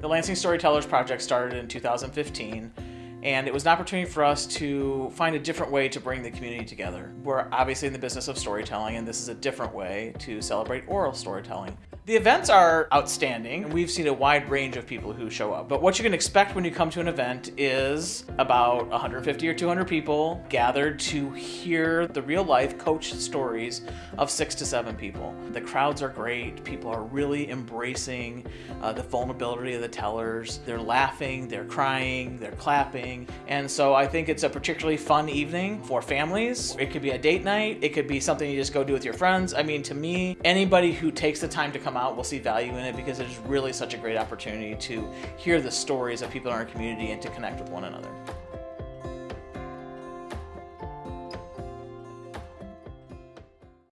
The Lansing Storytellers Project started in 2015 and it was an opportunity for us to find a different way to bring the community together. We're obviously in the business of storytelling, and this is a different way to celebrate oral storytelling. The events are outstanding, and we've seen a wide range of people who show up. But what you can expect when you come to an event is about 150 or 200 people gathered to hear the real life coach stories of six to seven people. The crowds are great, people are really embracing uh, the vulnerability of the tellers. They're laughing, they're crying, they're clapping. And so I think it's a particularly fun evening for families. It could be a date night, it could be something you just go do with your friends. I mean, to me, anybody who takes the time to come out will see value in it because it's really such a great opportunity to hear the stories of people in our community and to connect with one another.